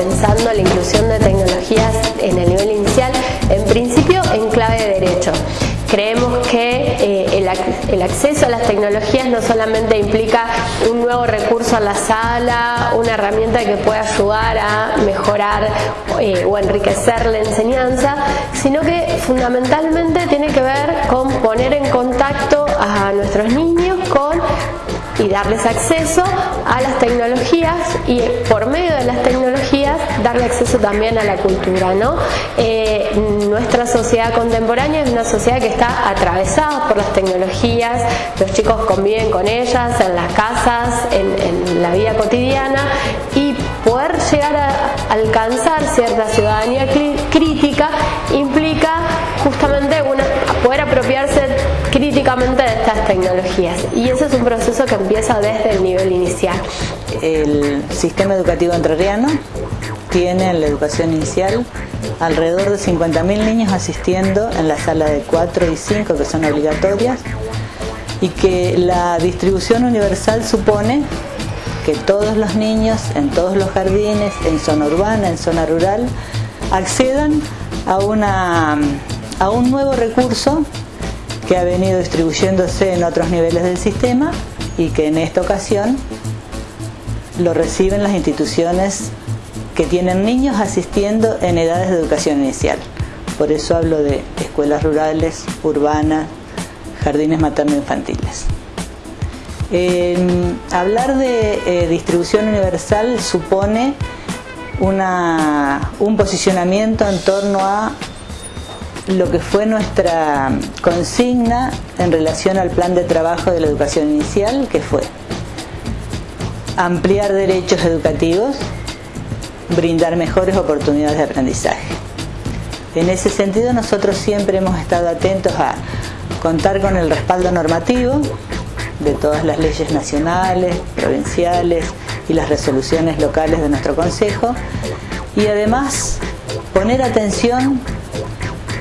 pensando la inclusión de tecnologías en el nivel inicial, en principio en clave de derecho. Creemos que eh, el, acceso a las tecnologías no solamente implica un nuevo recurso a la sala, una herramienta que puede ayudar a mejorar eh, o enriquecer la enseñanza, sino que fundamentalmente tiene que ver con poner en contacto a nuestros niños con y darles acceso a las tecnologías y por medio de las tecnologías darle acceso también a la cultura. ¿no? Eh, nuestra sociedad contemporánea es una sociedad que está atravesada por las tecnologías, los chicos conviven con ellas en las casas, en, la vida cotidiana y poder llegar a alcanzar cierta ciudadanía crítica implica justamente una, poder apropiarse críticamente y ese es un proceso que empieza desde el nivel inicial. El sistema educativo entrerriano tiene en la educación inicial alrededor de 50.000 niños asistiendo en la sala de 4 y 5 que son obligatorias y que la distribución universal supone que todos los niños en todos los jardines, en zona urbana, en zona rural, accedan a, una, a un nuevo recurso que ha venido distribuyéndose en otros niveles del sistema y que en esta ocasión lo reciben las instituciones que tienen niños asistiendo en edades de educación inicial. Por eso hablo de escuelas rurales, urbanas, jardines materno-infantiles. hablar de eh, distribución universal supone un posicionamiento en torno a lo que fue nuestra consigna en relación al plan de trabajo de la educación inicial, que fue ampliar derechos educativos, brindar mejores oportunidades de aprendizaje. En ese sentido nosotros siempre hemos estado atentos a contar con el respaldo normativo de todas las leyes nacionales, provinciales y las resoluciones locales de nuestro Consejo y además poner atención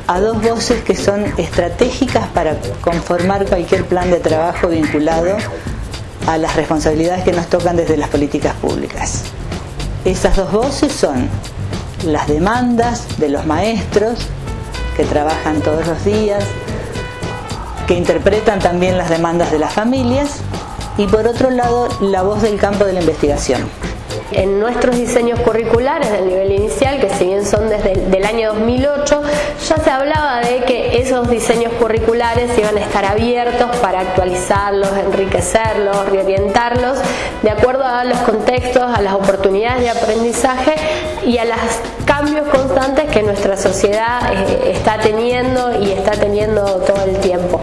a dos voces que son estratégicas para conformar cualquier plan de trabajo vinculado a las responsabilidades que nos tocan desde las políticas públicas. Esas dos voces son las demandas de los maestros que trabajan todos los días, que interpretan también las demandas de las familias y por otro lado la voz del campo de la investigación. En nuestros diseños curriculares del nivel inicial, que si bien son desde el año 2008, ya se hablaba de que esos diseños curriculares iban a estar abiertos para actualizarlos, enriquecerlos, reorientarlos de acuerdo a los contextos, a las oportunidades de aprendizaje y a los cambios constantes que nuestra sociedad eh, está teniendo y está teniendo todo el tiempo.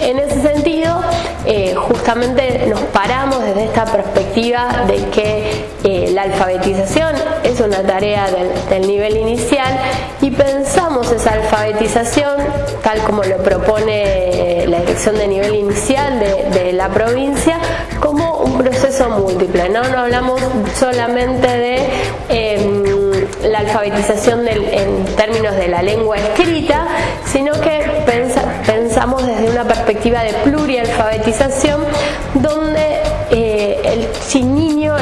En ese sentido, eh, justamente nos paramos esta perspectiva de que eh, la alfabetización es una tarea del, nivel inicial y pensamos esa alfabetización tal como lo propone la dirección de nivel inicial de, la provincia como un proceso múltiple, no, no hablamos solamente de em, la alfabetización en términos de la lengua escrita, sino que pensamos desde una perspectiva de plurialfabetización donde el niño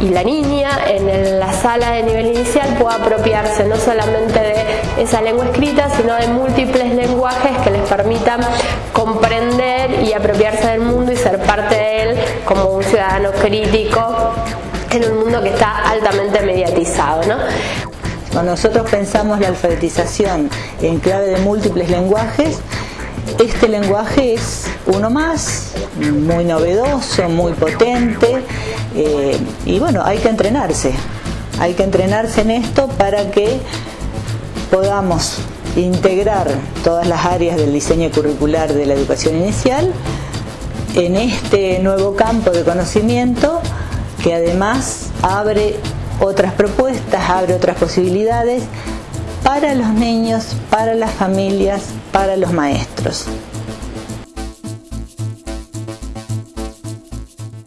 y la niña en la sala de nivel inicial pueda apropiarse no solamente de esa lengua escrita, sino de múltiples lenguajes que les permitan comprender y apropiarse del mundo y ser parte de él como un ciudadano crítico en un mundo que está altamente mediatizado. ¿no? Cuando nosotros pensamos la alfabetización en clave de múltiples lenguajes, este lenguaje es uno más, muy novedoso, muy potente eh, y bueno, hay que entrenarse, hay que entrenarse en esto para que podamos integrar todas las áreas del diseño curricular de la educación inicial en este nuevo campo de conocimiento que además abre otras propuestas, abre otras posibilidades para los niños, para las familias, para los maestros.